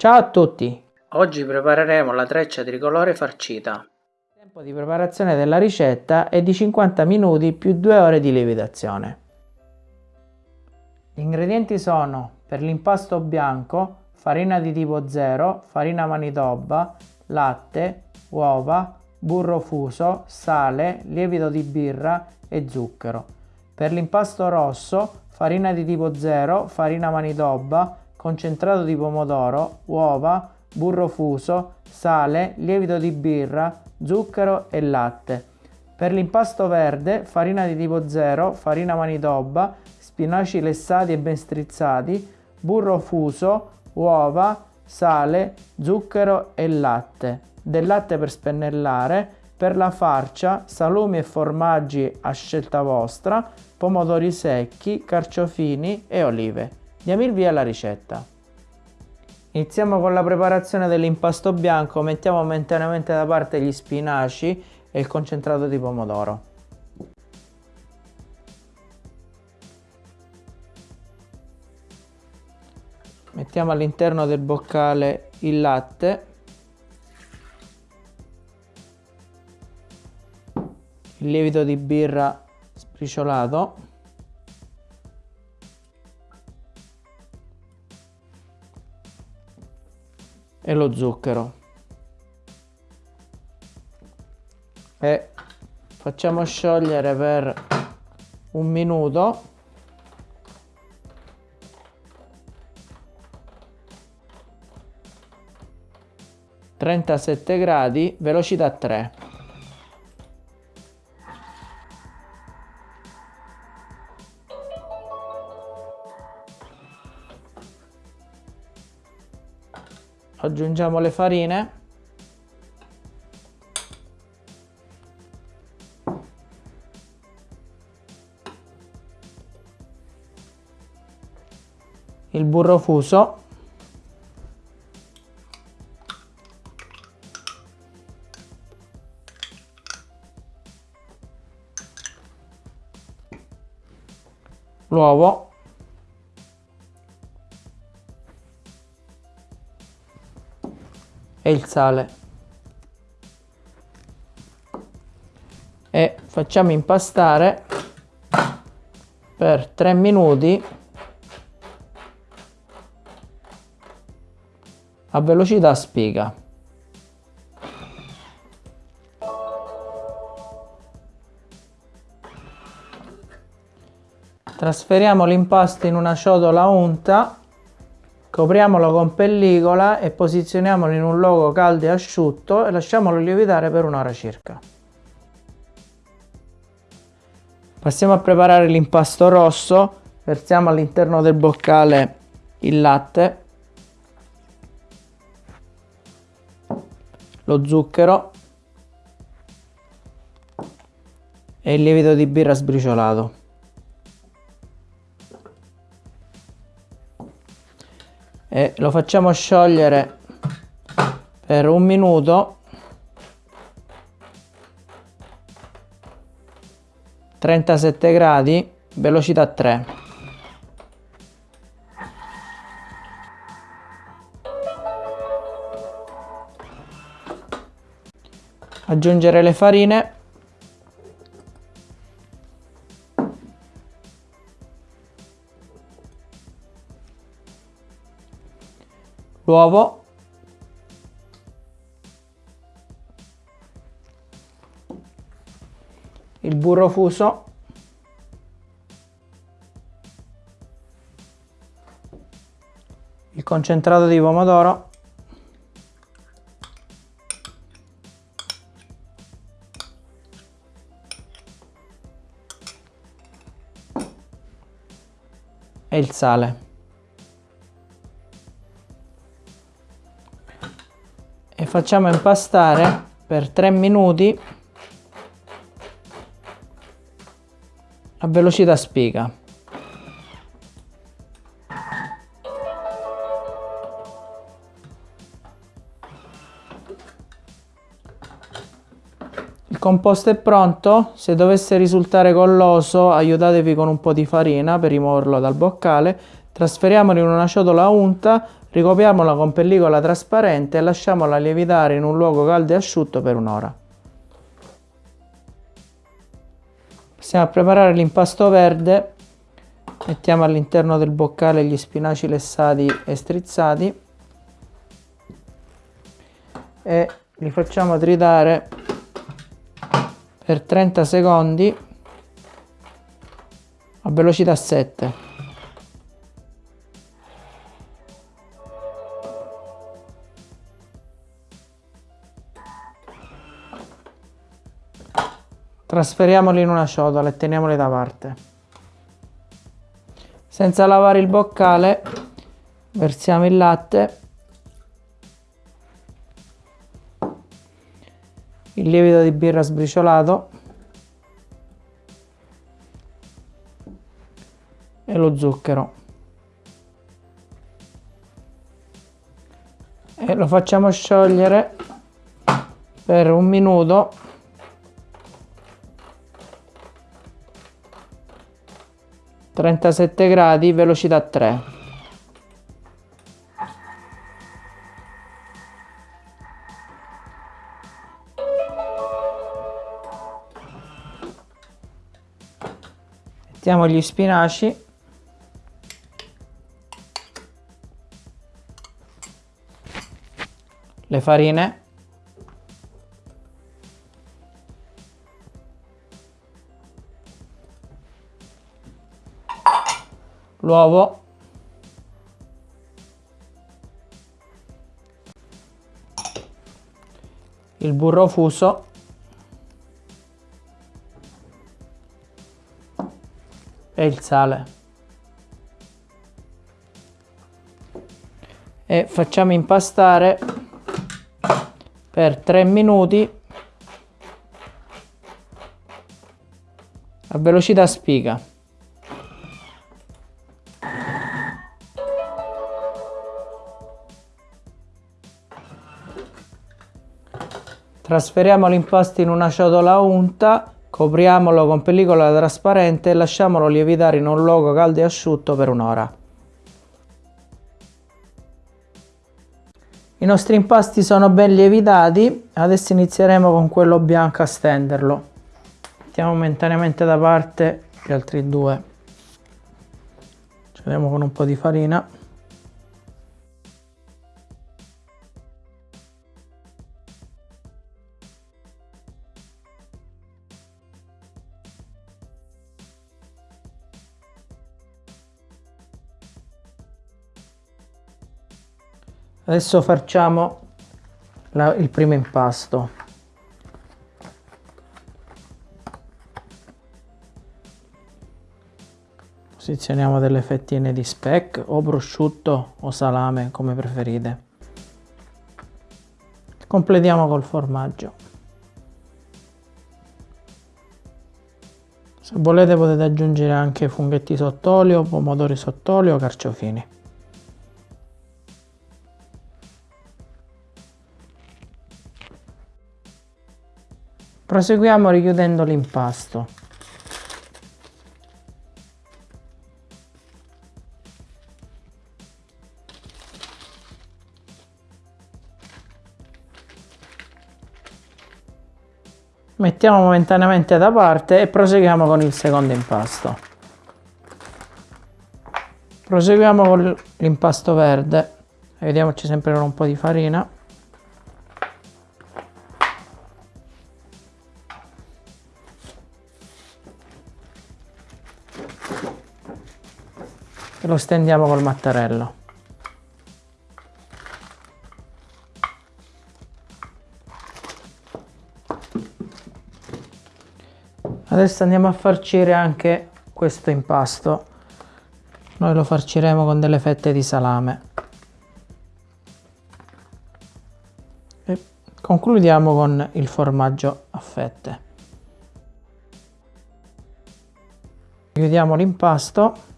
Ciao a tutti! Oggi prepareremo la treccia tricolore farcita. Il tempo di preparazione della ricetta è di 50 minuti più 2 ore di lievitazione. Gli ingredienti sono per l'impasto bianco farina di tipo 0, farina manitoba, latte, uova, burro fuso, sale, lievito di birra e zucchero. Per l'impasto rosso farina di tipo 0, farina manitoba, concentrato di pomodoro, uova, burro fuso, sale, lievito di birra, zucchero e latte. Per l'impasto verde farina di tipo 0, farina manitoba, spinaci lessati e ben strizzati, burro fuso, uova, sale, zucchero e latte. Del latte per spennellare, per la farcia, salumi e formaggi a scelta vostra, pomodori secchi, carciofini e olive. Diamo il via alla ricetta. Iniziamo con la preparazione dell'impasto bianco, mettiamo momentaneamente da parte gli spinaci e il concentrato di pomodoro. Mettiamo all'interno del boccale il latte il lievito di birra sbriciolato e lo zucchero. E facciamo sciogliere per un minuto. Trentasette gradi velocità 3 aggiungiamo le farine. Il burro fuso. L'uovo e il sale. E facciamo impastare per 3 minuti a velocità spiga. Trasferiamo l'impasto in una ciotola unta Copriamolo con pellicola e posizioniamolo in un luogo caldo e asciutto e lasciamolo lievitare per un'ora circa. Passiamo a preparare l'impasto rosso, versiamo all'interno del boccale il latte, lo zucchero e il lievito di birra sbriciolato. Lo facciamo sciogliere per un minuto. 37 gradi velocità 3 aggiungere le farine l'uovo il burro fuso. Il concentrato di pomodoro. E il sale facciamo impastare per 3 minuti a velocità spiga. Composto è pronto, se dovesse risultare colloso aiutatevi con un po' di farina per rimuoverlo dal boccale Trasferiamolo in una ciotola unta, ricopriamola con pellicola trasparente e lasciamola lievitare in un luogo caldo e asciutto per un'ora. Passiamo a preparare l'impasto verde. Mettiamo all'interno del boccale gli spinaci lessati e strizzati e li facciamo tritare per 30 secondi a velocità 7. Trasferiamoli in una ciotola e teniamoli da parte. Senza lavare il boccale versiamo il latte, il lievito di birra sbriciolato e lo zucchero. E lo facciamo sciogliere per un minuto 37 gradi, velocità 3. Mettiamo gli spinaci. Le farine. l'uovo il burro fuso e il sale. E facciamo impastare per 3 minuti a velocità spiga. Trasferiamo l'impasto in una ciotola unta, copriamolo con pellicola trasparente e lasciamolo lievitare in un luogo caldo e asciutto per un'ora. I nostri impasti sono ben lievitati, adesso inizieremo con quello bianco a stenderlo. Mettiamo momentaneamente da parte gli altri due. Ci vediamo con un po' di farina. Adesso facciamo la, il primo impasto. Posizioniamo delle fettine di speck o prosciutto o salame come preferite. Completiamo col formaggio. Se volete potete aggiungere anche funghetti sott'olio, pomodori sott'olio carciofini. Proseguiamo richiudendo l'impasto. Mettiamo momentaneamente da parte e proseguiamo con il secondo impasto. Proseguiamo con l'impasto verde. Vediamoci sempre con un po' di farina. Lo stendiamo col mattarello. Adesso andiamo a farcire anche questo impasto. Noi lo farciremo con delle fette di salame. E concludiamo con il formaggio a fette. Chiudiamo l'impasto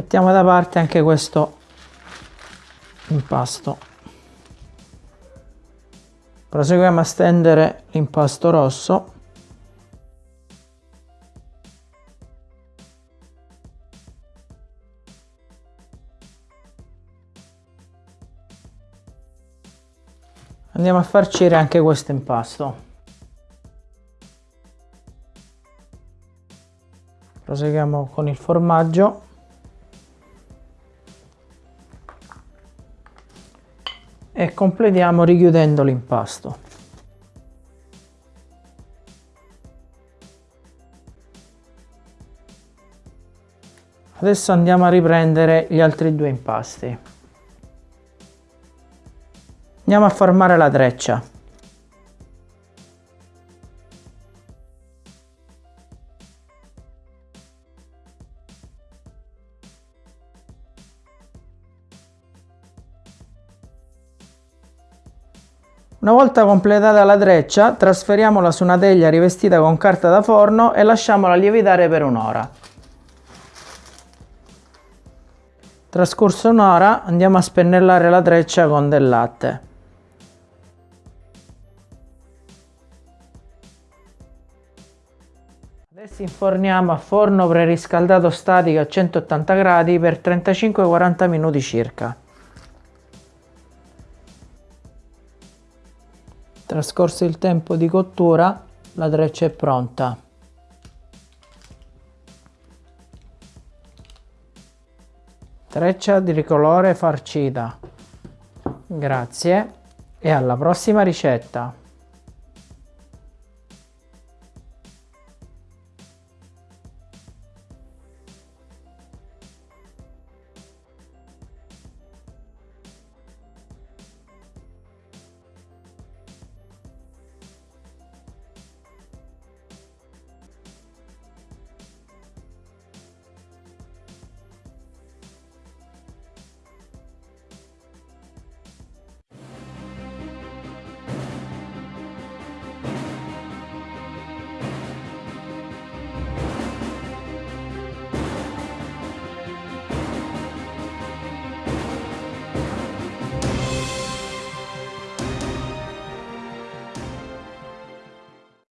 mettiamo da parte anche questo impasto. Proseguiamo a stendere l'impasto rosso. Andiamo a farcire anche questo impasto. Proseguiamo con il formaggio. Completiamo richiudendo l'impasto. Adesso andiamo a riprendere gli altri due impasti. Andiamo a formare la treccia. Una volta completata la treccia, trasferiamola su una teglia rivestita con carta da forno e lasciamola lievitare per un'ora. Trascorso un'ora andiamo a spennellare la treccia con del latte. Adesso inforniamo a forno preriscaldato statico a 180 gradi per 35-40 minuti circa. Trascorso il tempo di cottura, la treccia è pronta. Treccia di ricolore farcita. Grazie e alla prossima ricetta.